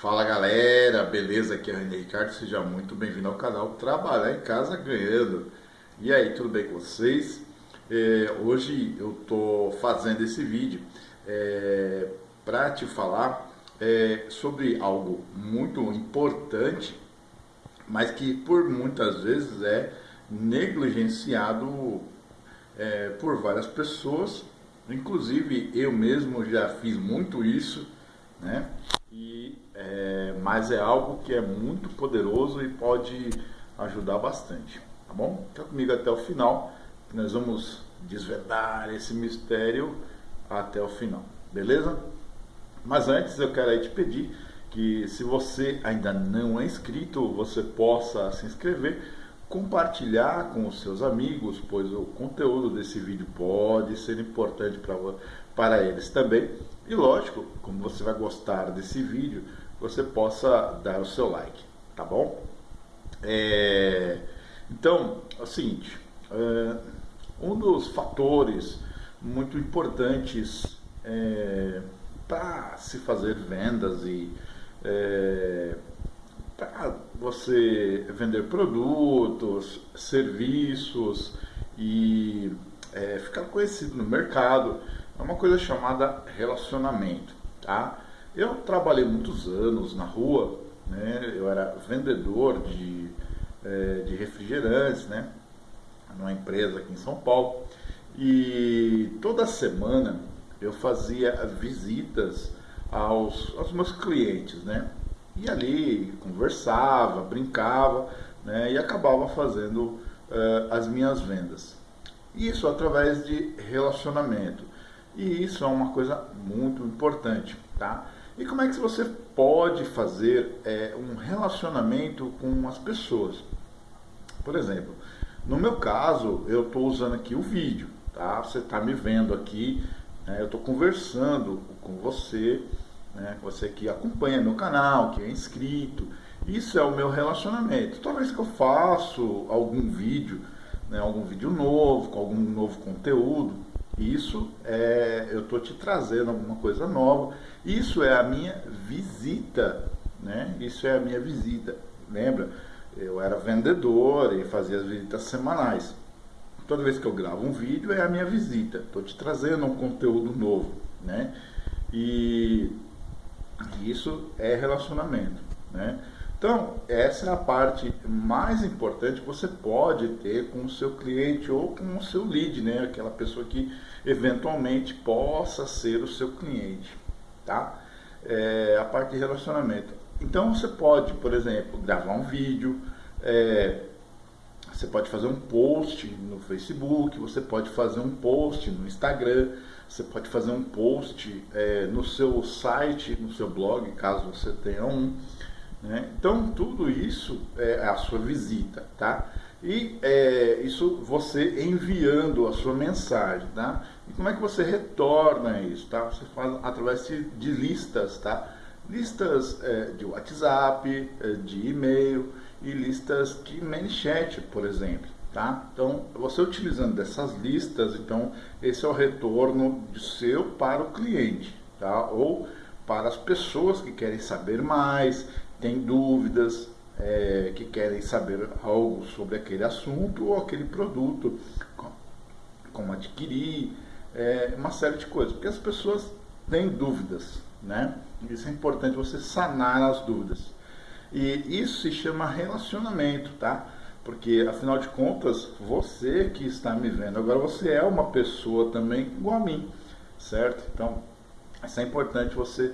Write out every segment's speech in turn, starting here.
Fala galera, beleza? Aqui é o René Ricardo, seja muito bem-vindo ao canal Trabalhar em Casa Ganhando. E aí, tudo bem com vocês? É, hoje eu tô fazendo esse vídeo é, para te falar é, sobre algo muito importante, mas que por muitas vezes é negligenciado é, por várias pessoas, inclusive eu mesmo já fiz muito isso, né? E, é, mas é algo que é muito poderoso e pode ajudar bastante, tá bom? Fica comigo até o final, que nós vamos desvendar esse mistério até o final, beleza? Mas antes eu quero te pedir que se você ainda não é inscrito, você possa se inscrever, compartilhar com os seus amigos, pois o conteúdo desse vídeo pode ser importante para, para eles também. E lógico, como você vai gostar desse vídeo, você possa dar o seu like, tá bom? É, então, é o seguinte, é, um dos fatores muito importantes é, para se fazer vendas e é, para você vender produtos, serviços e é, ficar conhecido no mercado, é uma coisa chamada relacionamento, tá? Eu trabalhei muitos anos na rua, né? Eu era vendedor de, é, de refrigerantes, né? Numa empresa aqui em São Paulo. E toda semana eu fazia visitas aos, aos meus clientes, né? E ali conversava, brincava, né? E acabava fazendo uh, as minhas vendas. Isso através de relacionamento. E isso é uma coisa muito importante, tá? E como é que você pode fazer é, um relacionamento com as pessoas? Por exemplo, no meu caso, eu estou usando aqui o vídeo, tá? Você está me vendo aqui, né? eu estou conversando com você, né? você que acompanha meu canal, que é inscrito. Isso é o meu relacionamento. Toda vez que eu faço algum vídeo, né, algum vídeo novo, com algum novo conteúdo, isso é, eu estou te trazendo alguma coisa nova. Isso é a minha visita, né? Isso é a minha visita. Lembra? Eu era vendedor e fazia as visitas semanais. Toda vez que eu gravo um vídeo é a minha visita. Estou te trazendo um conteúdo novo, né? E isso é relacionamento, né? Então, essa é a parte mais importante que você pode ter com o seu cliente ou com o seu lead, né? Aquela pessoa que eventualmente possa ser o seu cliente, tá? É, a parte de relacionamento. Então, você pode, por exemplo, gravar um vídeo, é, você pode fazer um post no Facebook, você pode fazer um post no Instagram, você pode fazer um post é, no seu site, no seu blog, caso você tenha um. Né? Então, tudo isso é a sua visita, tá? E é, isso você enviando a sua mensagem, tá? E como é que você retorna isso, tá? Você faz através de, listas, tá? Listas é, de WhatsApp, é, de e-mail e listas de ManyChat, por exemplo, tá? Então, você utilizando dessas listas, então, esse é o retorno de seu para o cliente, tá? Ou para as pessoas que querem saber mais, têm dúvidas, é, que querem saber algo sobre aquele assunto ou aquele produto, como adquirir, é, uma série de coisas, porque as pessoas têm dúvidas, né? Isso é importante você sanar as dúvidas. E isso se chama relacionamento, tá? Porque afinal de contas, você que está me vendo, agora você é uma pessoa também igual a mim, certo? Então, isso é importante você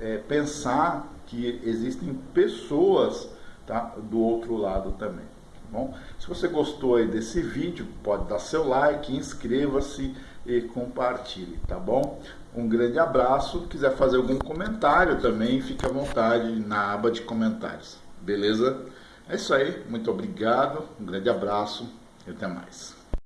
é, pensar que existem pessoas tá, do outro lado também. Tá bom? Se você gostou aí desse vídeo, pode dar seu like, inscreva-se e compartilhe, tá bom? Um grande abraço. Se quiser fazer algum comentário também, fique à vontade na aba de comentários. Beleza? É isso aí. Muito obrigado. Um grande abraço e até mais.